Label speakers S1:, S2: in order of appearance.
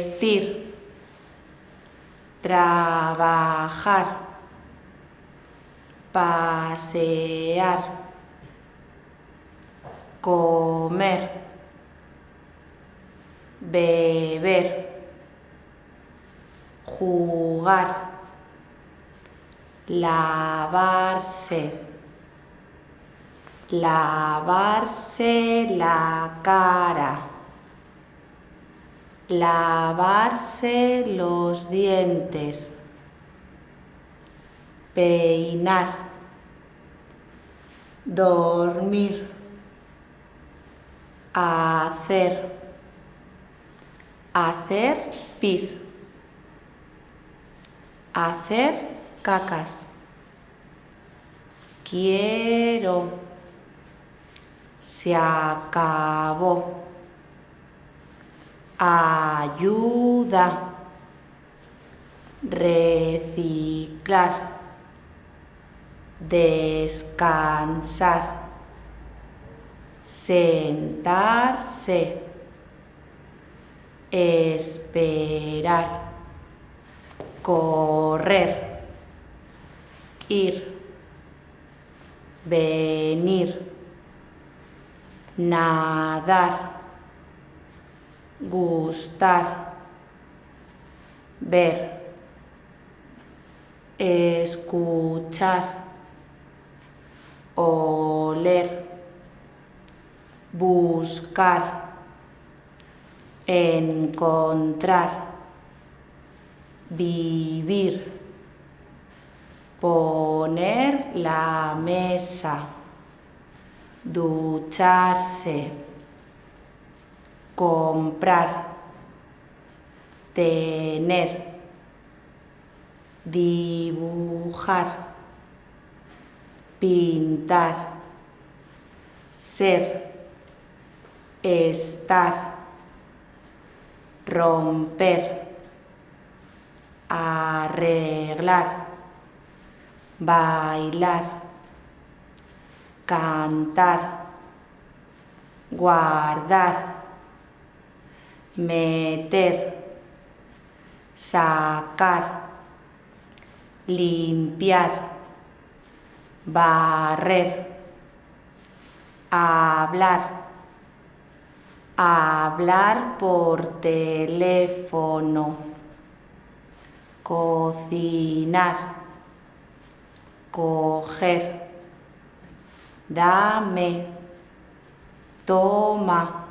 S1: vestir, trabajar, pasear, comer, beber, jugar, lavarse, lavarse la cara, lavarse los dientes, peinar, dormir, hacer, hacer pis, hacer cacas. Quiero. Se acabó. Ayuda. Reciclar. Descansar. Sentarse. Esperar. Correr. Ir. Venir. Nadar. Gustar. Ver. Escuchar. Oler. Buscar. Encontrar. Vivir. Poner la mesa. Ducharse. Comprar. Tener. Dibujar. Pintar. Ser. Estar. Romper. Arreglar. Bailar. Cantar. Guardar. Meter. Sacar. Limpiar. Barrer. Hablar. Hablar por teléfono. Cocinar. Coger. Dame. Toma.